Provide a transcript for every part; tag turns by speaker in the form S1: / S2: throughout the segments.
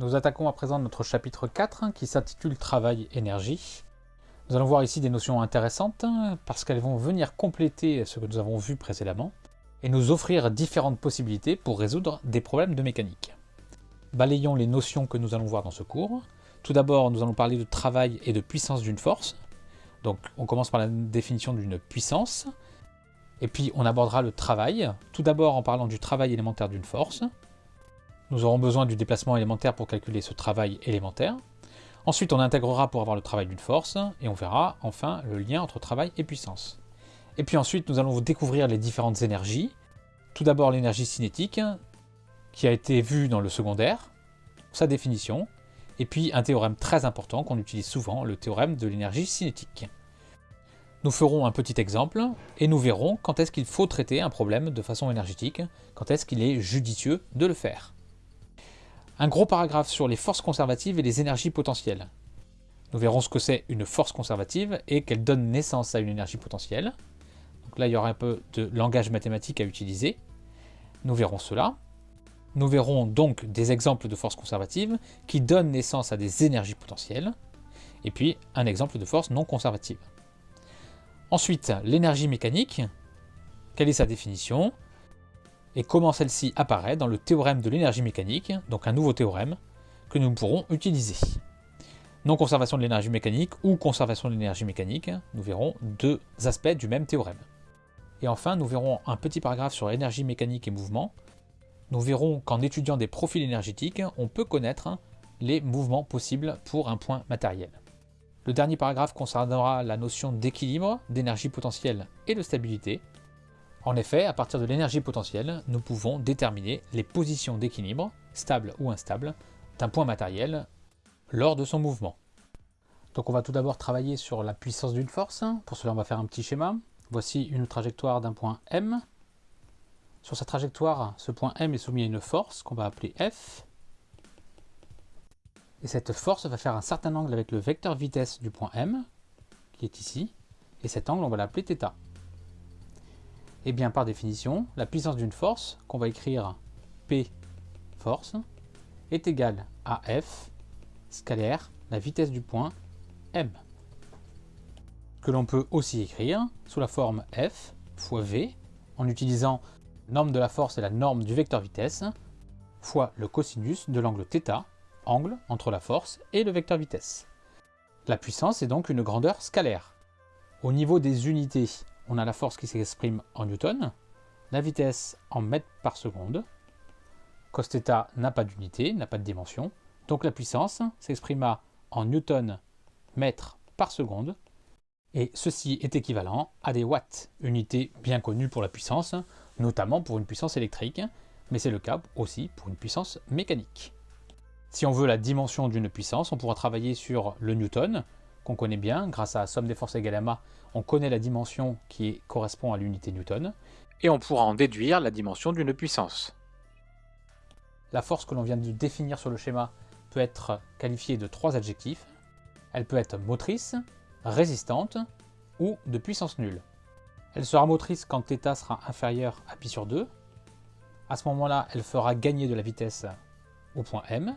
S1: Nous attaquons à présent notre chapitre 4 qui s'intitule Travail énergie. Nous allons voir ici des notions intéressantes parce qu'elles vont venir compléter ce que nous avons vu précédemment et nous offrir différentes possibilités pour résoudre des problèmes de mécanique. Balayons les notions que nous allons voir dans ce cours. Tout d'abord, nous allons parler de travail et de puissance d'une force. Donc on commence par la définition d'une puissance, et puis on abordera le travail, tout d'abord en parlant du travail élémentaire d'une force. Nous aurons besoin du déplacement élémentaire pour calculer ce travail élémentaire. Ensuite on intégrera pour avoir le travail d'une force, et on verra enfin le lien entre travail et puissance. Et puis ensuite nous allons vous découvrir les différentes énergies. Tout d'abord l'énergie cinétique, qui a été vue dans le secondaire, sa définition, et puis un théorème très important qu'on utilise souvent, le théorème de l'énergie cinétique. Nous ferons un petit exemple et nous verrons quand est-ce qu'il faut traiter un problème de façon énergétique, quand est-ce qu'il est judicieux de le faire. Un gros paragraphe sur les forces conservatives et les énergies potentielles. Nous verrons ce que c'est une force conservative et qu'elle donne naissance à une énergie potentielle. Donc là, il y aura un peu de langage mathématique à utiliser. Nous verrons cela. Nous verrons donc des exemples de forces conservatives qui donnent naissance à des énergies potentielles, et puis un exemple de force non conservative. Ensuite, l'énergie mécanique, quelle est sa définition, et comment celle-ci apparaît dans le théorème de l'énergie mécanique, donc un nouveau théorème que nous pourrons utiliser. Non-conservation de l'énergie mécanique ou conservation de l'énergie mécanique, nous verrons deux aspects du même théorème. Et enfin, nous verrons un petit paragraphe sur énergie mécanique et mouvement, nous verrons qu'en étudiant des profils énergétiques, on peut connaître les mouvements possibles pour un point matériel. Le dernier paragraphe concernera la notion d'équilibre, d'énergie potentielle et de stabilité. En effet, à partir de l'énergie potentielle, nous pouvons déterminer les positions d'équilibre, stables ou instables, d'un point matériel lors de son mouvement. Donc on va tout d'abord travailler sur la puissance d'une force. Pour cela, on va faire un petit schéma. Voici une trajectoire d'un point M sur sa trajectoire, ce point M est soumis à une force qu'on va appeler F. Et cette force va faire un certain angle avec le vecteur vitesse du point M, qui est ici. Et cet angle, on va l'appeler θ. Et bien par définition, la puissance d'une force, qu'on va écrire P force, est égale à F scalaire, la vitesse du point M. Que l'on peut aussi écrire sous la forme F fois V, en utilisant norme de la force est la norme du vecteur vitesse, fois le cosinus de l'angle θ, angle entre la force et le vecteur vitesse. La puissance est donc une grandeur scalaire. Au niveau des unités, on a la force qui s'exprime en newton, la vitesse en mètres par seconde, cos n'a pas d'unité, n'a pas de dimension, donc la puissance s'exprima en newton mètres par seconde, et ceci est équivalent à des watts, unité bien connue pour la puissance, notamment pour une puissance électrique, mais c'est le cas aussi pour une puissance mécanique. Si on veut la dimension d'une puissance, on pourra travailler sur le newton, qu'on connaît bien, grâce à la somme des forces égale à ma, on connaît la dimension qui correspond à l'unité newton, et on pourra en déduire la dimension d'une puissance. La force que l'on vient de définir sur le schéma peut être qualifiée de trois adjectifs. Elle peut être motrice, résistante ou de puissance nulle. Elle sera motrice quand θ sera inférieur à pi sur 2. À ce moment-là, elle fera gagner de la vitesse au point M.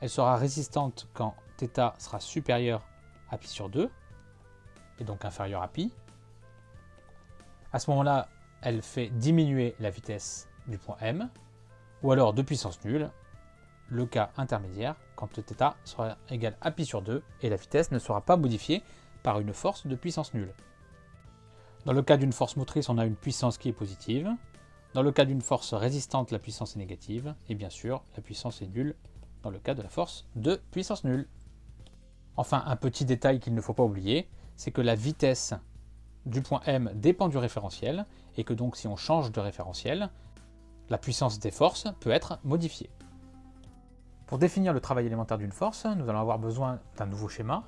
S1: Elle sera résistante quand θ sera supérieur à pi sur 2, et donc inférieur à pi. À ce moment-là, elle fait diminuer la vitesse du point M, ou alors de puissance nulle, le cas intermédiaire, quand θ sera égal à pi sur 2, et la vitesse ne sera pas modifiée par une force de puissance nulle. Dans le cas d'une force motrice, on a une puissance qui est positive. Dans le cas d'une force résistante, la puissance est négative. Et bien sûr, la puissance est nulle dans le cas de la force de puissance nulle. Enfin, un petit détail qu'il ne faut pas oublier, c'est que la vitesse du point M dépend du référentiel, et que donc si on change de référentiel, la puissance des forces peut être modifiée. Pour définir le travail élémentaire d'une force, nous allons avoir besoin d'un nouveau schéma,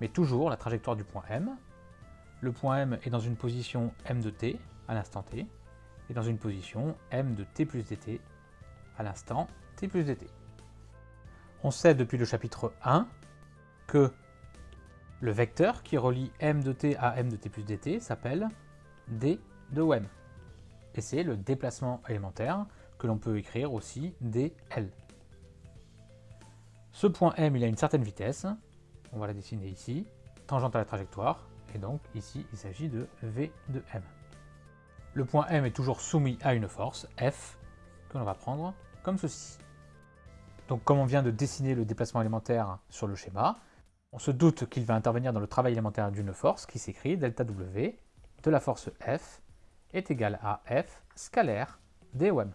S1: mais toujours la trajectoire du point M, le point M est dans une position M de t à l'instant t, et dans une position M de t plus dt à l'instant t plus dt. On sait depuis le chapitre 1 que le vecteur qui relie m de t à m de t plus dt s'appelle d de m. Et c'est le déplacement élémentaire que l'on peut écrire aussi dl. Ce point M, il a une certaine vitesse. On va la dessiner ici, tangente à la trajectoire. Et donc ici, il s'agit de V de M. Le point M est toujours soumis à une force, F, que l'on va prendre comme ceci. Donc comme on vient de dessiner le déplacement élémentaire sur le schéma, on se doute qu'il va intervenir dans le travail élémentaire d'une force qui s'écrit delta W de la force F est égal à F scalaire DOM.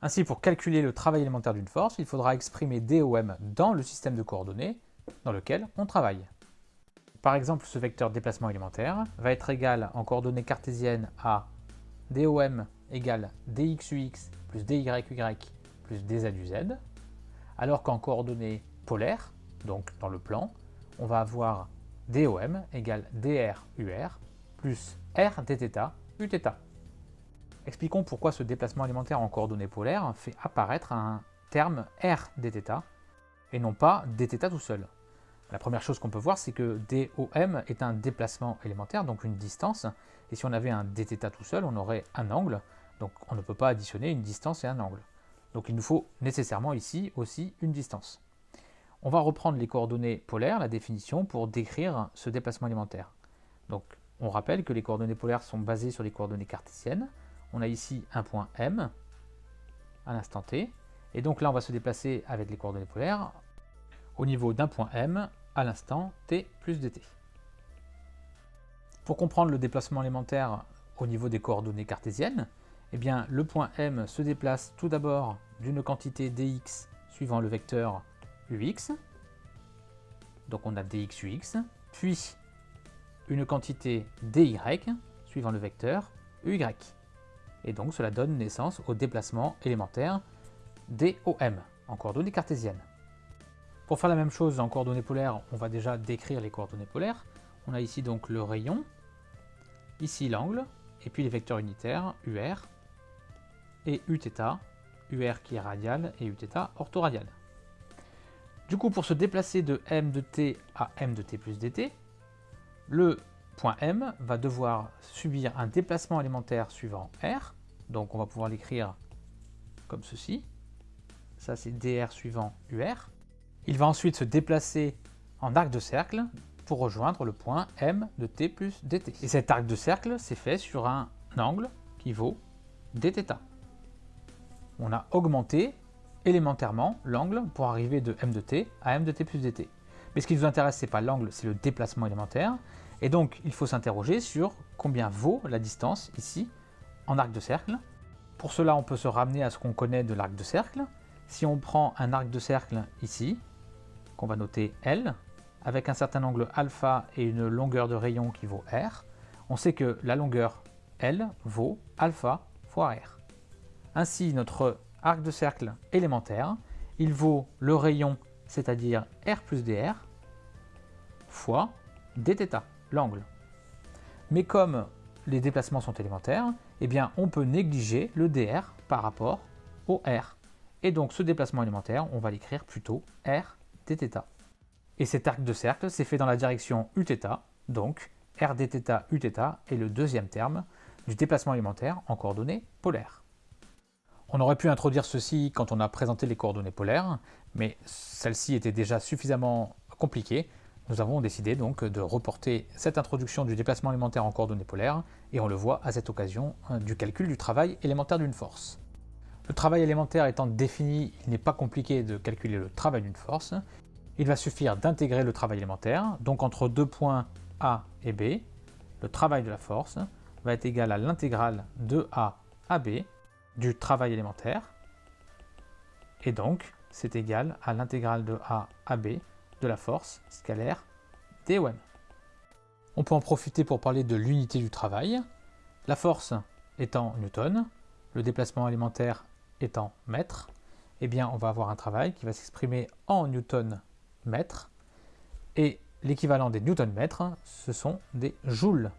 S1: Ainsi, pour calculer le travail élémentaire d'une force, il faudra exprimer DOM dans le système de coordonnées dans lequel on travaille. Par exemple, ce vecteur déplacement élémentaire va être égal en coordonnées cartésiennes à DOM égale DXUX plus DYUY plus DZUZ, alors qu'en coordonnées polaires, donc dans le plan, on va avoir DOM égale DRUR plus R dθ Uθ. Expliquons pourquoi ce déplacement élémentaire en coordonnées polaires fait apparaître un terme R dθ et non pas dθ tout seul. La première chose qu'on peut voir, c'est que DOM est un déplacement élémentaire, donc une distance, et si on avait un dθ tout seul, on aurait un angle, donc on ne peut pas additionner une distance et un angle. Donc il nous faut nécessairement ici aussi une distance. On va reprendre les coordonnées polaires, la définition, pour décrire ce déplacement élémentaire. Donc on rappelle que les coordonnées polaires sont basées sur les coordonnées cartésiennes. On a ici un point M à l'instant t, et donc là on va se déplacer avec les coordonnées polaires au niveau d'un point M à l'instant t plus dt. Pour comprendre le déplacement élémentaire au niveau des coordonnées cartésiennes, eh bien, le point M se déplace tout d'abord d'une quantité dx suivant le vecteur ux, donc on a dx ux, puis une quantité dy suivant le vecteur uy. Et donc cela donne naissance au déplacement élémentaire DOM en coordonnées cartésiennes. Pour faire la même chose en coordonnées polaires, on va déjà décrire les coordonnées polaires. On a ici donc le rayon, ici l'angle, et puis les vecteurs unitaires UR et Uθ, UR qui est radial et Uθ orthoradial. Du coup, pour se déplacer de m de t à m de t plus dt, le point M va devoir subir un déplacement élémentaire suivant R, donc on va pouvoir l'écrire comme ceci. Ça c'est dr suivant UR. Il va ensuite se déplacer en arc de cercle pour rejoindre le point M de t plus dt. Et cet arc de cercle s'est fait sur un angle qui vaut dθ. On a augmenté élémentairement l'angle pour arriver de m de t à m de t plus dt. Mais ce qui nous intéresse, ce n'est pas l'angle, c'est le déplacement élémentaire. Et donc, il faut s'interroger sur combien vaut la distance ici en arc de cercle. Pour cela, on peut se ramener à ce qu'on connaît de l'arc de cercle. Si on prend un arc de cercle ici, qu'on va noter L, avec un certain angle alpha et une longueur de rayon qui vaut R, on sait que la longueur L vaut alpha fois R. Ainsi, notre arc de cercle élémentaire, il vaut le rayon, c'est-à-dire R plus dr, fois dθ, l'angle. Mais comme les déplacements sont élémentaires, eh bien on peut négliger le dr par rapport au r. Et donc ce déplacement élémentaire, on va l'écrire plutôt r dθ. Et cet arc de cercle s'est fait dans la direction uθ, donc r dθ uθ est le deuxième terme du déplacement élémentaire en coordonnées polaires. On aurait pu introduire ceci quand on a présenté les coordonnées polaires, mais celle-ci était déjà suffisamment compliquée. Nous avons décidé donc de reporter cette introduction du déplacement élémentaire en coordonnées polaires, et on le voit à cette occasion hein, du calcul du travail élémentaire d'une force. Le travail élémentaire étant défini, il n'est pas compliqué de calculer le travail d'une force. Il va suffire d'intégrer le travail élémentaire, donc entre deux points A et B, le travail de la force va être égal à l'intégrale de A à B du travail élémentaire, et donc c'est égal à l'intégrale de A à B de la force scalaire DOM. On peut en profiter pour parler de l'unité du travail, la force étant newton, le déplacement élémentaire étant mètre, eh bien on va avoir un travail qui va s'exprimer en newton mètre, et l'équivalent des newton mètres, ce sont des joules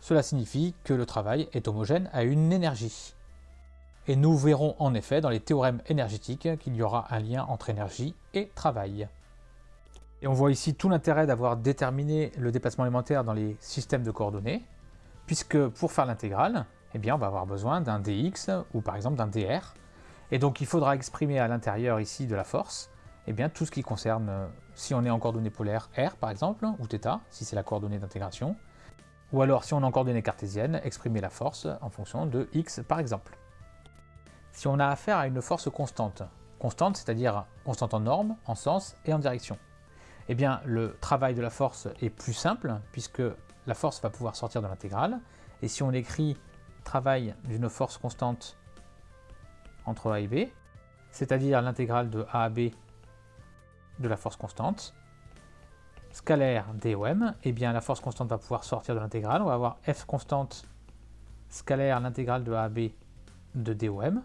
S1: cela signifie que le travail est homogène à une énergie. Et nous verrons en effet dans les théorèmes énergétiques qu'il y aura un lien entre énergie et travail. Et on voit ici tout l'intérêt d'avoir déterminé le déplacement élémentaire dans les systèmes de coordonnées, puisque pour faire l'intégrale, eh on va avoir besoin d'un dx ou par exemple d'un dr. Et donc il faudra exprimer à l'intérieur ici de la force eh bien, tout ce qui concerne, si on est en coordonnées polaires, R par exemple, ou θ, si c'est la coordonnée d'intégration, ou alors si on est en coordonnées cartésiennes, exprimer la force en fonction de x par exemple. Si on a affaire à une force constante, constante c'est-à-dire constante en norme, en sens et en direction, eh bien le travail de la force est plus simple puisque la force va pouvoir sortir de l'intégrale, et si on écrit travail d'une force constante entre A et B, c'est-à-dire l'intégrale de A à B de la force constante, scalaire DOM, eh bien la force constante va pouvoir sortir de l'intégrale. On va avoir F constante scalaire l'intégrale de A de DOM.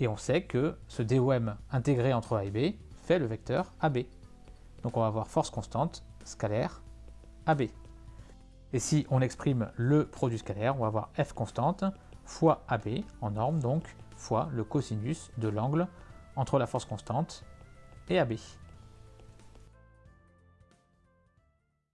S1: Et on sait que ce DOM intégré entre A et B fait le vecteur AB. Donc on va avoir force constante scalaire AB. Et si on exprime le produit scalaire, on va avoir F constante fois AB en norme donc fois le cosinus de l'angle entre la force constante et AB.